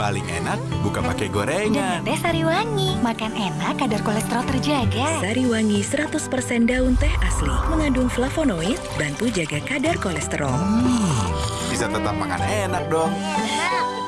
Paling enak bukan pakai Dengan gorengan. teh Sariwangi, makan enak kadar kolesterol terjaga. Sariwangi 100% daun teh asli, mengandung flavonoid, bantu jaga kadar kolesterol. Hmm, bisa tetap makan enak dong. Iya, enak,